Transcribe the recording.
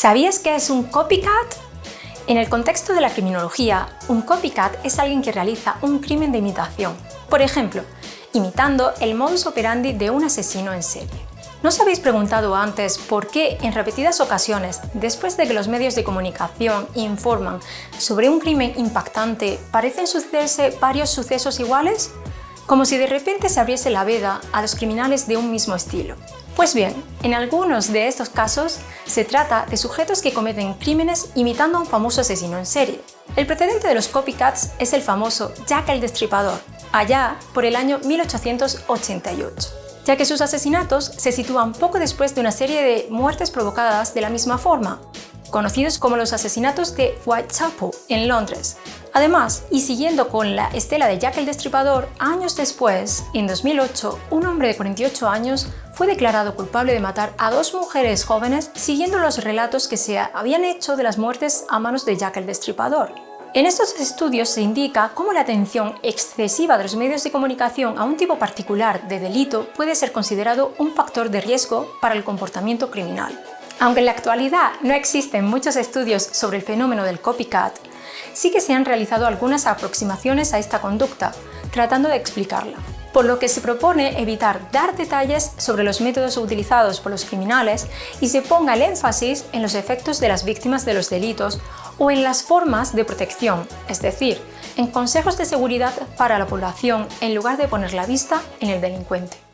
¿Sabías qué es un copycat? En el contexto de la criminología, un copycat es alguien que realiza un crimen de imitación. Por ejemplo, imitando el modus operandi de un asesino en serie. ¿No os habéis preguntado antes por qué en repetidas ocasiones, después de que los medios de comunicación informan sobre un crimen impactante, parecen sucederse varios sucesos iguales? Como si de repente se abriese la veda a los criminales de un mismo estilo. Pues bien, en algunos de estos casos se trata de sujetos que cometen crímenes imitando a un famoso asesino en serie. El precedente de los copycats es el famoso Jack el Destripador, allá por el año 1888 ya que sus asesinatos se sitúan poco después de una serie de muertes provocadas de la misma forma, conocidos como los asesinatos de Whitechapel, en Londres, Además, y siguiendo con la estela de Jack el Destripador, años después, en 2008, un hombre de 48 años fue declarado culpable de matar a dos mujeres jóvenes siguiendo los relatos que se habían hecho de las muertes a manos de Jack el Destripador. En estos estudios se indica cómo la atención excesiva de los medios de comunicación a un tipo particular de delito puede ser considerado un factor de riesgo para el comportamiento criminal. Aunque en la actualidad no existen muchos estudios sobre el fenómeno del copycat, sí que se han realizado algunas aproximaciones a esta conducta, tratando de explicarla. Por lo que se propone evitar dar detalles sobre los métodos utilizados por los criminales y se ponga el énfasis en los efectos de las víctimas de los delitos o en las formas de protección, es decir, en consejos de seguridad para la población en lugar de poner la vista en el delincuente.